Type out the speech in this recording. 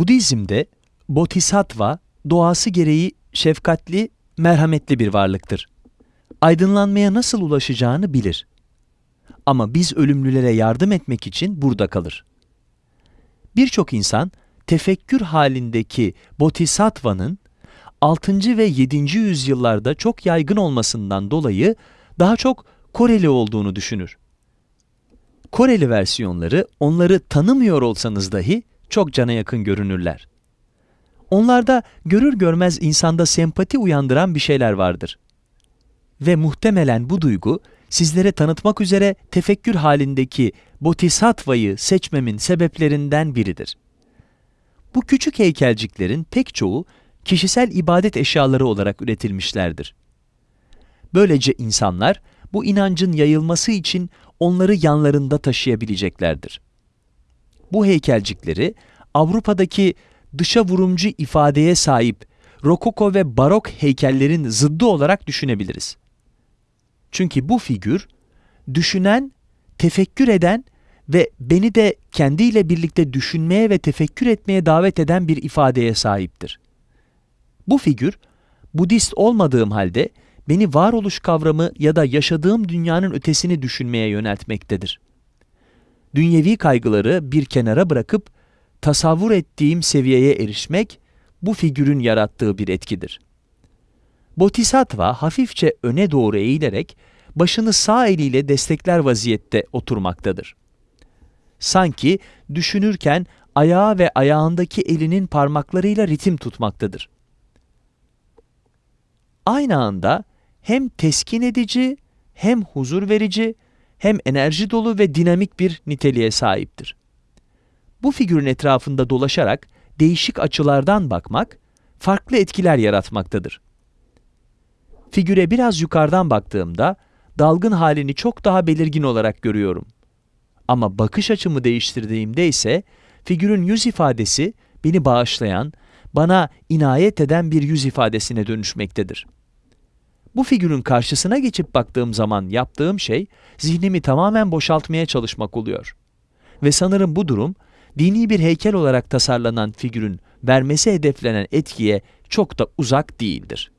Budizm'de Bodhisattva doğası gereği şefkatli, merhametli bir varlıktır. Aydınlanmaya nasıl ulaşacağını bilir. Ama biz ölümlülere yardım etmek için burada kalır. Birçok insan tefekkür halindeki Bodhisattva'nın 6. ve 7. yüzyıllarda çok yaygın olmasından dolayı daha çok Koreli olduğunu düşünür. Koreli versiyonları onları tanımıyor olsanız dahi çok cana yakın görünürler. Onlarda görür görmez insanda sempati uyandıran bir şeyler vardır. Ve muhtemelen bu duygu sizlere tanıtmak üzere tefekkür halindeki Bodhisattva'yı seçmemin sebeplerinden biridir. Bu küçük heykelciklerin pek çoğu kişisel ibadet eşyaları olarak üretilmişlerdir. Böylece insanlar bu inancın yayılması için onları yanlarında taşıyabileceklerdir. Bu heykelcikleri Avrupa'daki dışa vurumcu ifadeye sahip Rokoko ve Barok heykellerin zıddı olarak düşünebiliriz. Çünkü bu figür, düşünen, tefekkür eden ve beni de kendiyle birlikte düşünmeye ve tefekkür etmeye davet eden bir ifadeye sahiptir. Bu figür, Budist olmadığım halde beni varoluş kavramı ya da yaşadığım dünyanın ötesini düşünmeye yöneltmektedir. Dünyevi kaygıları bir kenara bırakıp tasavvur ettiğim seviyeye erişmek bu figürün yarattığı bir etkidir. Bodhisattva hafifçe öne doğru eğilerek başını sağ eliyle destekler vaziyette oturmaktadır. Sanki düşünürken ayağı ve ayağındaki elinin parmaklarıyla ritim tutmaktadır. Aynı anda hem teskin edici, hem huzur verici, hem enerji dolu ve dinamik bir niteliğe sahiptir. Bu figürün etrafında dolaşarak değişik açılardan bakmak, farklı etkiler yaratmaktadır. Figüre biraz yukarıdan baktığımda, dalgın halini çok daha belirgin olarak görüyorum. Ama bakış açımı değiştirdiğimde ise, figürün yüz ifadesi beni bağışlayan, bana inayet eden bir yüz ifadesine dönüşmektedir. Bu figürün karşısına geçip baktığım zaman yaptığım şey, zihnimi tamamen boşaltmaya çalışmak oluyor. Ve sanırım bu durum, dini bir heykel olarak tasarlanan figürün vermesi hedeflenen etkiye çok da uzak değildir.